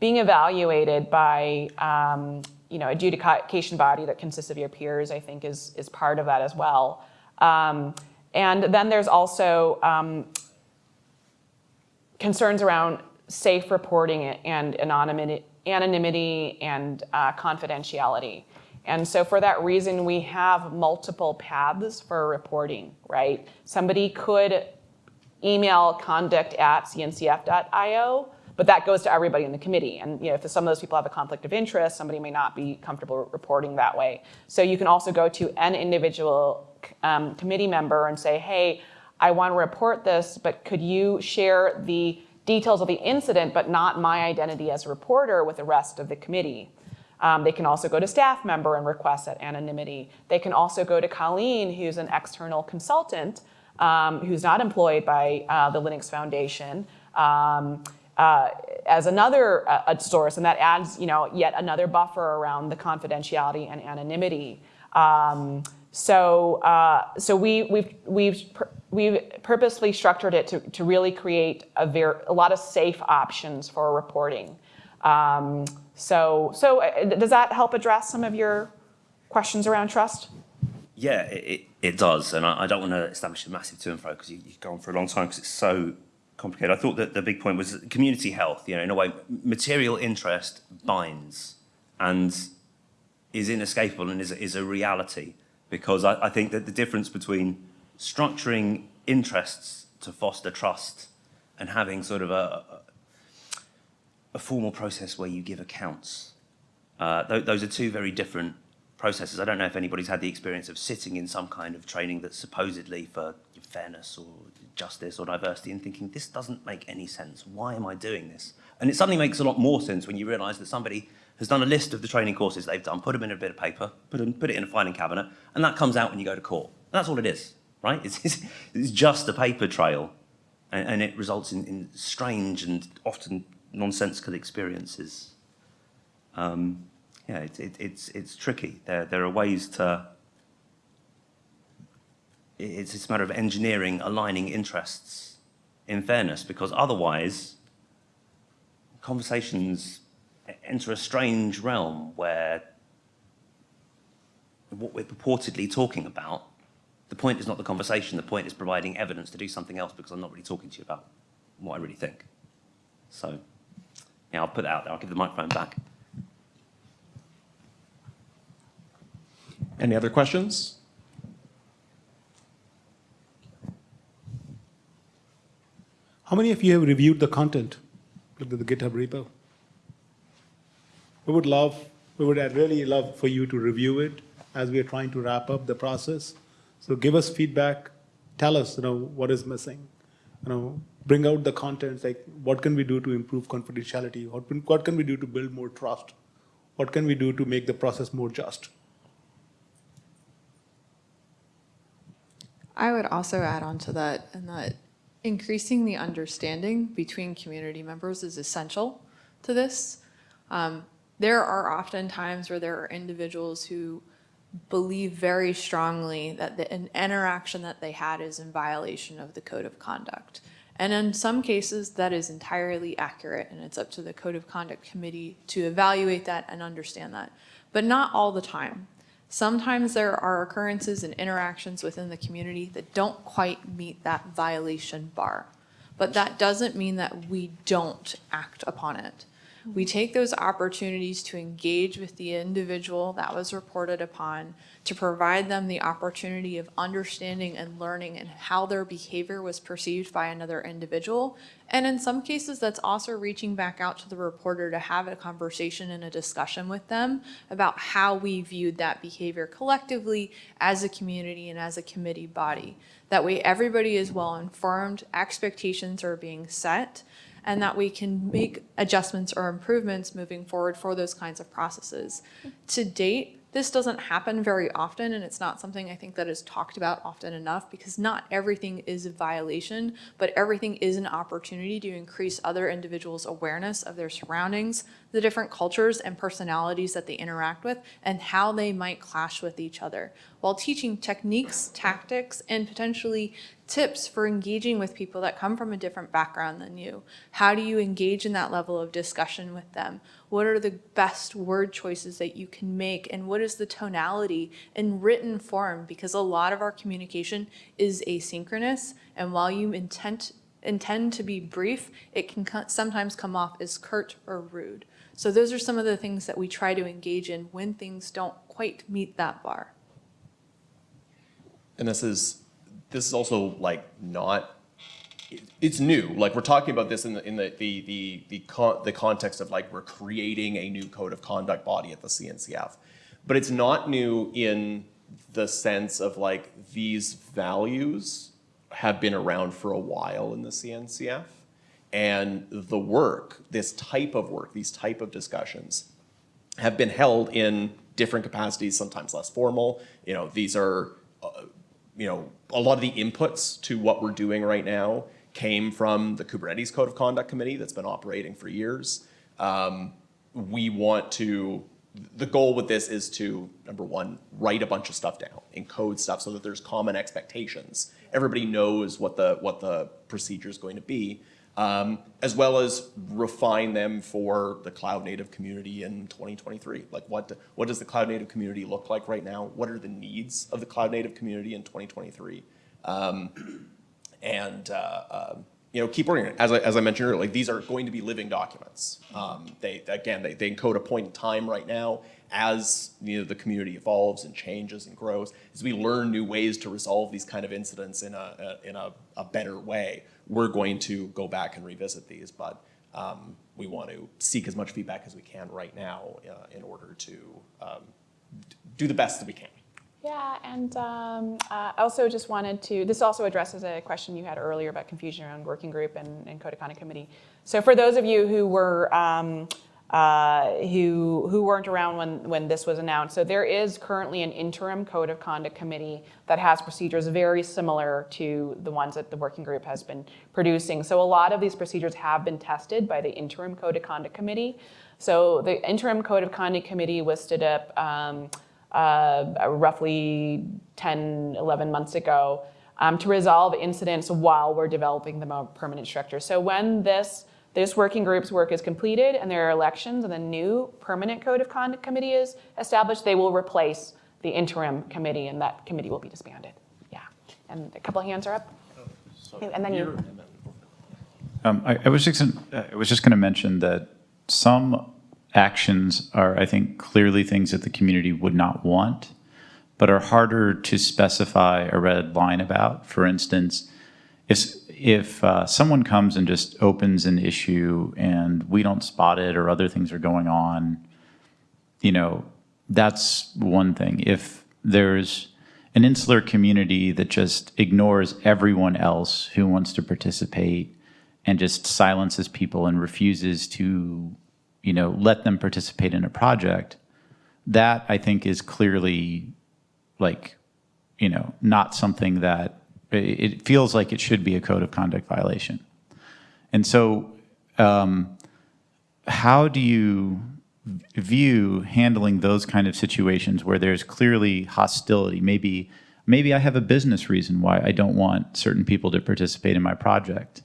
being evaluated by, um, you know, a adjudication body that consists of your peers, I think is, is part of that as well. Um, and then there's also concerns around safe reporting and anonymity, anonymity and uh, confidentiality. And so for that reason, we have multiple paths for reporting, right? Somebody could email conduct at cncf.io, but that goes to everybody in the committee. And you know, if some of those people have a conflict of interest, somebody may not be comfortable reporting that way. So you can also go to an individual um, committee member and say, hey, I want to report this, but could you share the details of the incident, but not my identity as a reporter with the rest of the committee. Um, they can also go to staff member and request that anonymity. They can also go to Colleen, who's an external consultant, um, who's not employed by uh, the Linux Foundation, um, uh, as another uh, source, and that adds, you know, yet another buffer around the confidentiality and anonymity. Um, so, uh, so we, we've, we've, we've purposely structured it to, to really create a, very, a lot of safe options for reporting. Um, so, so uh, does that help address some of your questions around trust? Yeah, it, it does. And I, I don't want to establish a massive to and fro because you, you go on for a long time because it's so complicated. I thought that the big point was community health, you know, in a way, material interest binds and is inescapable and is, is a reality because I, I think that the difference between structuring interests to foster trust and having sort of a, a formal process where you give accounts. Uh, th- those are two very different processes. I don't know if anybody's had the experience of sitting in some kind of training that's supposedly for fairness or justice or diversity and thinking, this doesn't make any sense. Why am I doing this? And it suddenly makes a lot more sense when you realise that somebody has done a list of the training courses they've done, put them in a bit of paper, put, them, put it in a filing cabinet, and that comes out when you go to court. And that's all it is, right? It's, it's, it's just a paper trail, and, and it results in, in strange and often nonsensical experiences. Um, yeah, it, it, it's, it's tricky. There, there are ways to, it's, it's a matter of engineering, aligning interests in fairness, because otherwise, conversations enter a strange realm where what we're purportedly talking about, the point is not the conversation, the point is providing evidence to do something else because I'm not really talking to you about what I really think. So, yeah, I'll put that out there. I'll give the microphone back. Any other questions? How many of you have reviewed the content, looked at the GitHub repo? We would love, we would really love for you to review it as we are trying to wrap up the process. So give us feedback, tell us, you know, what is missing. You know, bring out the contents, like what can we do to improve confidentiality? What, can- what can we do to build more trust? What can we do to make the process more just? I would also add on to that, and that increasing the understanding between community members is essential to this. Um, there are often times where there are individuals who believe very strongly that the, an interaction that they had is in violation of the code of conduct. And in some cases, that is entirely accurate, and it's up to the Code of Conduct Committee to evaluate that and understand that. But not all the time. Sometimes there are occurrences and interactions within the community that don't quite meet that violation bar. But that doesn't mean that we don't act upon it. We take those opportunities to engage with the individual that was reported upon, to provide them the opportunity of understanding and learning and how their behavior was perceived by another individual. And in some cases, that's also reaching back out to the reporter to have a conversation and a discussion with them about how we viewed that behavior collectively as a community and as a committee body. That way, everybody is well informed, expectations are being set, and that we can make adjustments or improvements moving forward for those kinds of processes. To date, this doesn't happen very often, and it's not something I think that is talked about often enough because not everything is a violation, but everything is an opportunity to increase other individuals' awareness of their surroundings, the different cultures and personalities that they interact with, and how they might clash with each other, while teaching techniques, tactics, and potentially tips for engaging with people that come from a different background than you. How do you engage in that level of discussion with them? What are the best word choices that you can make? And what is the tonality in written form? Because a lot of our communication is asynchronous. And while you intend, intend to be brief, it can co- sometimes come off as curt or rude. So those are some of the things that we try to engage in when things don't quite meet that bar. And this is, this is also like not, it's new. Like we're talking about this in the, in the, the, the, the con, the context of like we're creating a new code of conduct body at the CNCF. But it's not new in the sense of like these values have been around for a while in the CNCF. And the work, this type of work, these type of discussions have been held in different capacities, sometimes less formal. You know, these are, uh, you know, a lot of the inputs to what we're doing right now came from the Kubernetes Code of Conduct Committee that's been operating for years. Um, we want to, the goal with this is to, number one, write a bunch of stuff down, encode stuff so that there's common expectations. Everybody knows what the, what the procedure is going to be um, as well as refine them for the cloud native community in 2023. Like what, what does the cloud native community look like right now? What are the needs of the cloud native community in 2023? Um, and uh, um, you know, keep working it. As I, as I mentioned earlier, like these are going to be living documents. Um, they again, they, they encode a point in time right now as you know the community evolves and changes and grows. As we learn new ways to resolve these kind of incidents in a, a in a, a better way, we're going to go back and revisit these. But um, we want to seek as much feedback as we can right now uh, in order to um, do the best that we can. Yeah, and um, uh, I also just wanted to, this also addresses a question you had earlier about confusion around working group and, and code of conduct committee. So for those of you who were, um, uh, who, who weren't around when, when this was announced, so there is currently an interim code of conduct committee that has procedures very similar to the ones that the working group has been producing. So a lot of these procedures have been tested by the interim code of conduct committee. So the interim code of conduct committee was stood up um, uh, roughly 10, 11 months ago um, to resolve incidents while we're developing the more permanent structure. So when this, this working group's work is completed and there are elections and the new permanent code of conduct committee is established, they will replace the interim committee and that committee will be disbanded. Yeah, and a couple hands are up. And then you. Um, I, I was just, gonna- I was just going to mention that some actions are, I think, clearly things that the community would not want, but are harder to specify a red line about. For instance, if, if uh, someone comes and just opens an issue and we don't spot it or other things are going on, you know, that's one thing. If there's an insular community that just ignores everyone else who wants to participate and just silences people and refuses to, you know, let them participate in a project, that I think is clearly like, you know, not something that, it feels like it should be a code of conduct violation. And so, um, how do you view handling those kind of situations where there's clearly hostility? Maybe, maybe I have a business reason why I don't want certain people to participate in my project.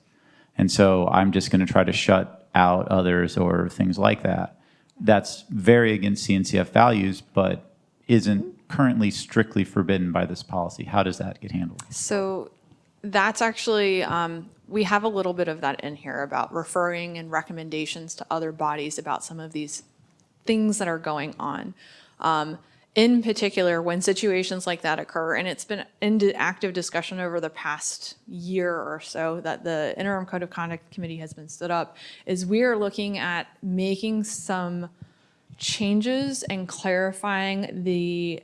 And so I'm just going to try to shut out others or things like that. That's very against CNCF values, but isn't currently strictly forbidden by this policy. How does that get handled? So that's actually, um, we have a little bit of that in here about referring and recommendations to other bodies about some of these things that are going on. Um, in particular, when situations like that occur, and it's been in active discussion over the past year or so that the interim code of conduct committee has been stood up, is we are looking at making some changes and clarifying the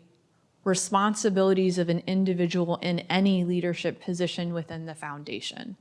responsibilities of an individual in any leadership position within the foundation.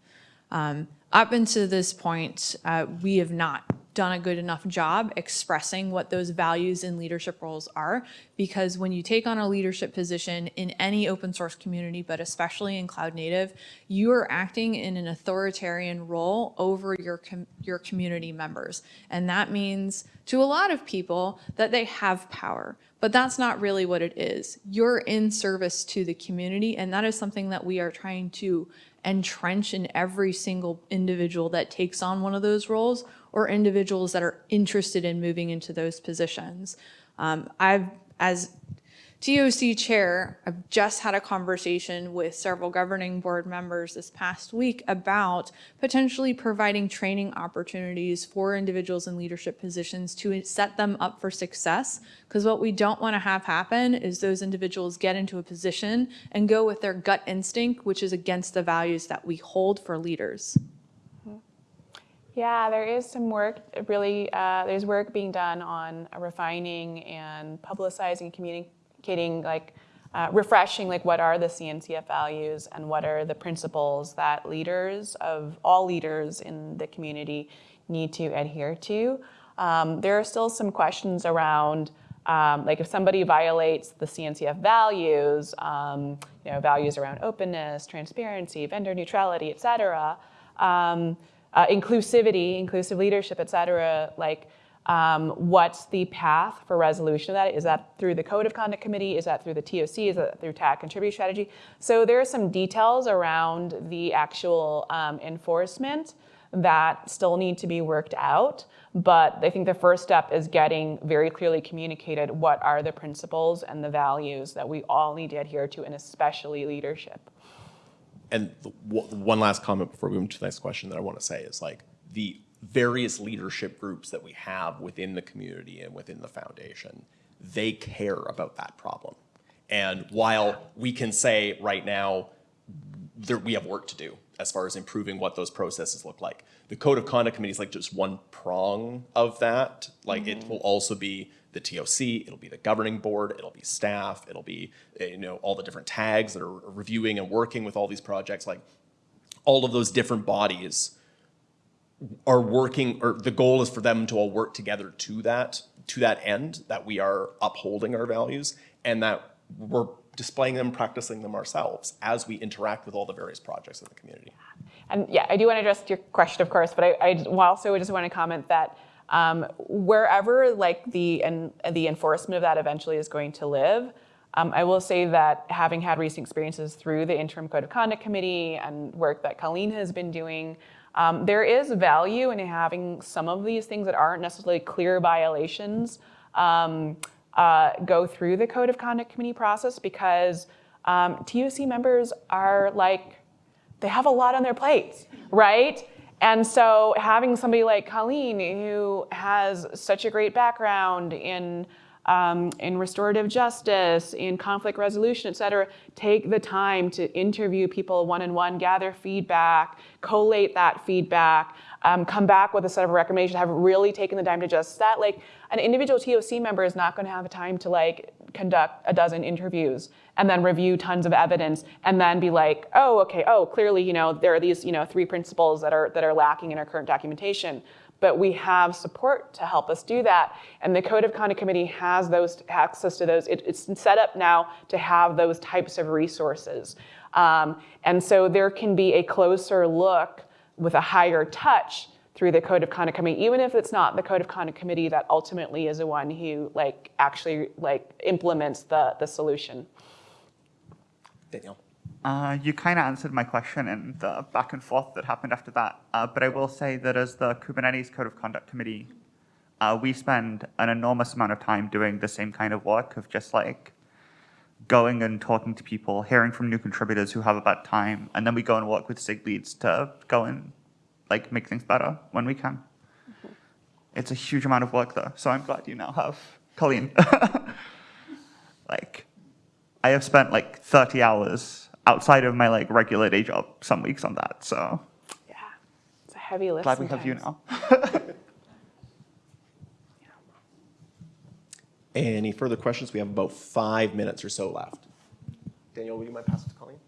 Um, up until this point, uh, we have not done a good enough job expressing what those values in leadership roles are because when you take on a leadership position in any open source community, but especially in cloud native, you are acting in an authoritarian role over your, com your community members. And that means to a lot of people that they have power, but that's not really what it is. You're in service to the community and that is something that we are trying to entrench in every single individual that takes on one of those roles or individuals that are interested in moving into those positions. Um, I've, as TOC chair, I've just had a conversation with several governing board members this past week about potentially providing training opportunities for individuals in leadership positions to set them up for success. Because what we don't want to have happen is those individuals get into a position and go with their gut instinct, which is against the values that we hold for leaders. Yeah, there is some work, really, uh, there's work being done on refining and publicizing, communicating, like uh, refreshing, like what are the CNCF values and what are the principles that leaders of all leaders in the community need to adhere to. Um, there are still some questions around um, like if somebody violates the CNCF values, um, you know, values around openness, transparency, vendor neutrality, et cetera, um, uh, inclusivity, inclusive leadership, et cetera, like um, what's the path for resolution of that? Is that through the Code of Conduct Committee? Is that through the TOC? Is that through TAG contribute strategy? So there are some details around the actual um, enforcement that still need to be worked out. But I think the first step is getting very clearly communicated what are the principles and the values that we all need to adhere to, and especially leadership. And the, one last comment before we move to the next question that I want to say is like the various leadership groups that we have within the community and within the foundation, they care about that problem. And while we can say right now, there, we have work to do, as far as improving what those processes look like. The code of conduct committee is like just one prong of that. Like it mm-hmm. will also be the TOC, it'll be the governing board, it'll be staff, it'll be, uh, you know, all the different tags that are reviewing and working with all these projects. Like all of those different bodies are working, or the goal is for them to all work together to that, to that end, that we are upholding our values and that we're displaying them, practicing them ourselves as we interact with all the various projects in the community. And yeah, I do want to address your question, of course, but I, I also just want to comment that um, wherever like the and the enforcement of that eventually is going to live, um, I will say that having had recent experiences through the interim code of conduct committee and work that Colleen has been doing, um, there is value in having some of these things that aren't necessarily clear violations um, uh, go through the code of conduct committee process because um, TOC members are like they have a lot on their plates, right? And so having somebody like Colleen who has such a great background in um, in restorative justice, in conflict resolution, et cetera, take the time to interview people one-on-one, gather feedback, collate that feedback, um, come back with a set of recommendations, have really taken the time to just that. Like an individual TOC member is not gonna have time to like conduct a dozen interviews and then review tons of evidence and then be like, oh, okay, oh, clearly, you know, there are these, you know, three principles that are, that are lacking in our current documentation but we have support to help us do that. And the Code of Conduct Committee has those access to those. It, it's set up now to have those types of resources. Um, and so there can be a closer look with a higher touch through the Code of Conduct Committee, even if it's not the Code of Conduct Committee that ultimately is the one who like actually like implements the, the solution. Daniel. Uh, you kind of answered my question in the back and forth that happened after that. Uh, but I will say that as the Kubernetes Code of Conduct Committee, uh, we spend an enormous amount of time doing the same kind of work of just like going and talking to people, hearing from new contributors who have a bad time, and then we go and work with SIG leads to go and like make things better when we can. It's a huge amount of work though, so I'm glad you now have Colleen. like, I have spent like 30 hours outside of my like regular day job some weeks on that. So Yeah, it's a heavy lift glad we have you sometimes. now. Any further questions? We have about five minutes or so left. Danielle, will you mind passing to Colleen?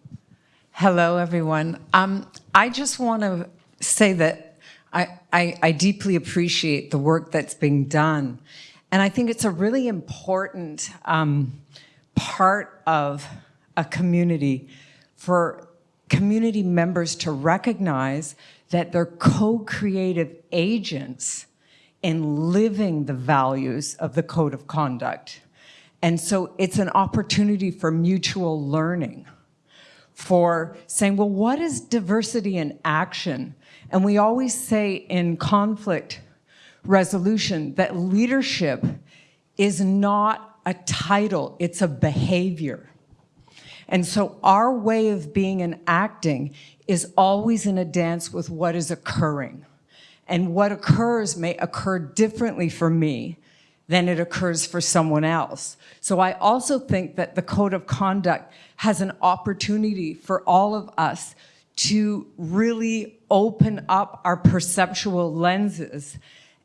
Hello, everyone. Um, I just want to say that I, I, I deeply appreciate the work that's being done. And I think it's a really important um, part of a community for community members to recognize that they're co-creative agents in living the values of the code of conduct. And so it's an opportunity for mutual learning for saying, well, what is diversity in action? And we always say in conflict resolution that leadership is not a title, it's a behavior. And so our way of being and acting is always in a dance with what is occurring. And what occurs may occur differently for me than it occurs for someone else. So I also think that the code of conduct has an opportunity for all of us to really open up our perceptual lenses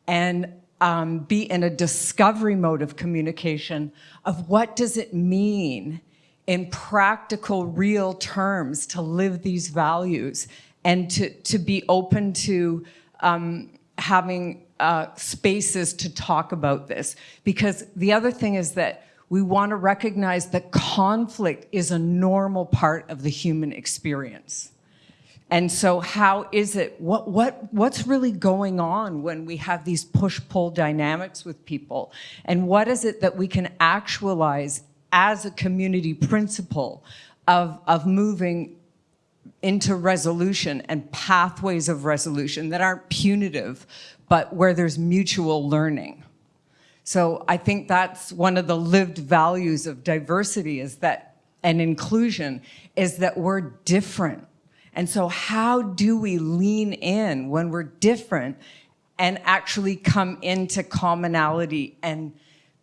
and um, be in a discovery mode of communication of what does it mean in practical, real terms to live these values and to, to be open to um, having uh, spaces to talk about this. Because the other thing is that we want to recognize that conflict is a normal part of the human experience. And so how is it, what, what, what's really going on when we have these push-pull dynamics with people? And what is it that we can actualize as a community principle of, of moving into resolution and pathways of resolution that aren't punitive, but where there's mutual learning. So I think that's one of the lived values of diversity is that, and inclusion, is that we're different. And so how do we lean in when we're different and actually come into commonality and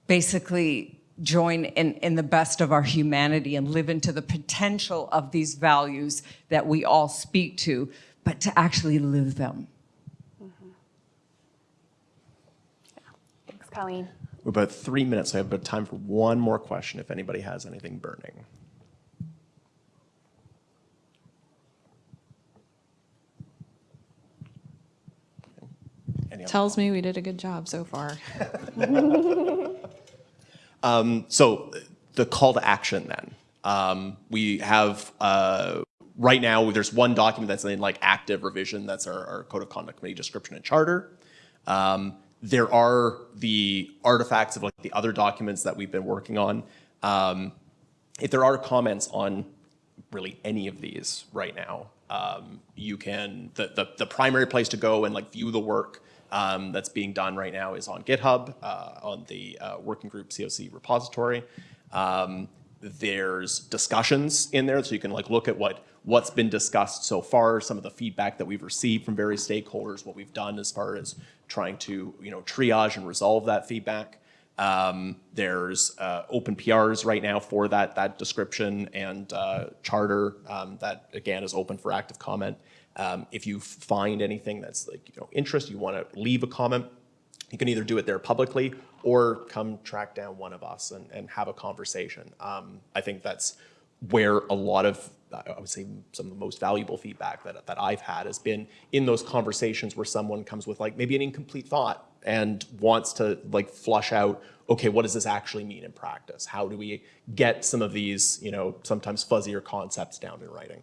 basically join in, in the best of our humanity and live into the potential of these values that we all speak to, but to actually live them. Thanks, Colleen. We're about three minutes, I have about time for one more question if anybody has anything burning. Tells me we did a good job so far. So the call to action then. Um, we have, uh, right now, there's one document that's in like active revision. That's our, our code of conduct committee description and charter. Um, there are the artifacts of like the other documents that we've been working on. Um, if there are comments on really any of these right now, um, you can, the, the, the primary place to go and like view the work um, that's being done right now is on GitHub, uh, on the uh, working group COC repository. Um, there's discussions in there, so you can like look at what, what's been discussed so far, some of the feedback that we've received from various stakeholders, what we've done as far as trying to, you know, triage and resolve that feedback. Um, there's uh, open PRs right now for that, that description and uh, charter um, that, again, is open for active comment. Um, if you find anything that's like, you know, interest, you want to leave a comment, you can either do it there publicly or come track down one of us and, and have a conversation. Um, I think that's where a lot of, I would say, some of the most valuable feedback that, that I've had has been in those conversations where someone comes with like maybe an incomplete thought and wants to like flush out, okay, what does this actually mean in practice? How do we get some of these, you know, sometimes fuzzier concepts down in writing?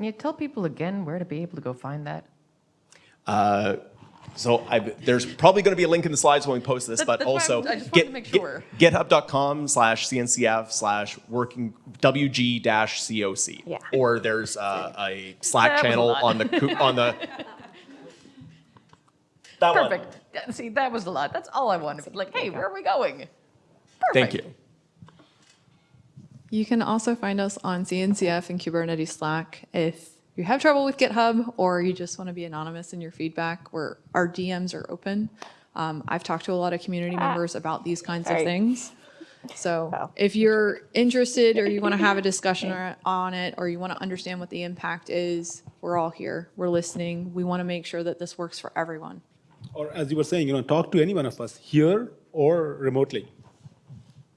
Can you tell people again where to be able to go find that? So I, there's probably going to be a link in the slides when we post this, That- but also I'm- I just wanted get- to get- GitHub.com slash CNCF slash working WG dash COC. Yeah. Or there's uh, a Slack That was a channel on the on the. That one. Perfect. See, that was a lot. That's all I wanted. Like, hey, where are we going? Perfect. Thank you. You can also find us on CNCF and Kubernetes Slack if you have trouble with GitHub or you just want to be anonymous in your feedback, where our DMs are open. Um, I've talked to a lot of community members about these kinds of things. So Oh. if you're interested or you want to have a discussion on it, or you want to understand what the impact is, we're all here. We're listening. We want to make sure that this works for everyone. Or as you were saying, you know, talk to any one of us here or remotely.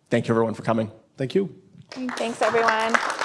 Thank you everyone for coming. Thank you. Thanks, everyone.